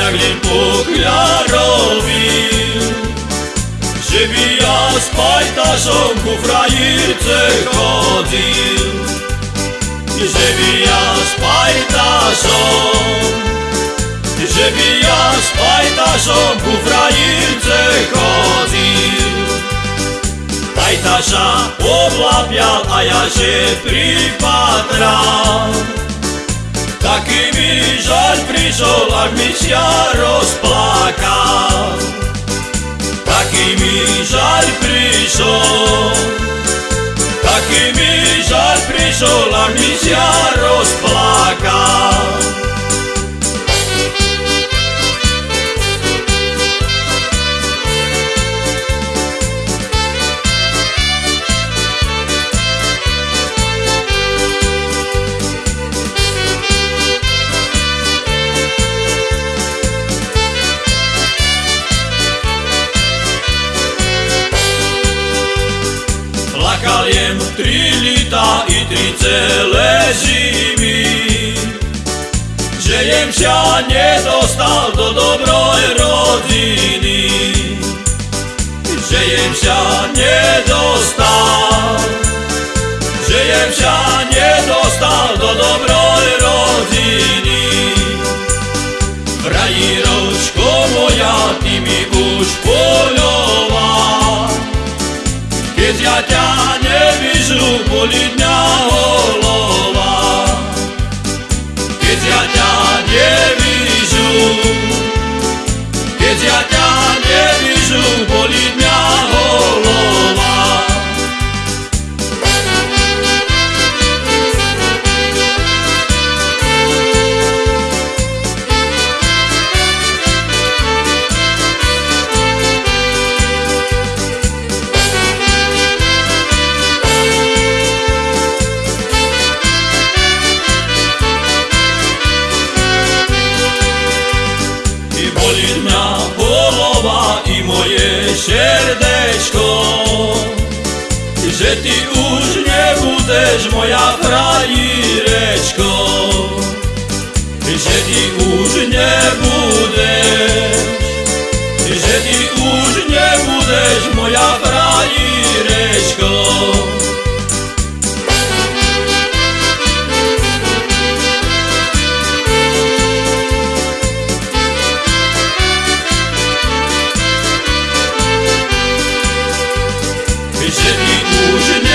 jak dzień pokmiarowił. Żywija z pajtarzą ku frajerce chodził. I żywija z pajtarzą, i żywija z pajtarzą ku frajerce chodził. Tajtarza obłapiał, a ja się przypatrał. Taký mi žaľ prišol, ak mi sia rozplakal. Taký mi žaľ prišol Taký mi žaľ prišol, ak mi sia Plakal jem tri lita i tri celé zimy. Že jem sa nedostal do dobroj rodiny. Že jem sa nedostal. Že jem sa nedostal do dobroj rodiny. Frajíročko moja, ty mi su politi ti už ne budeš moja prava больше не нужен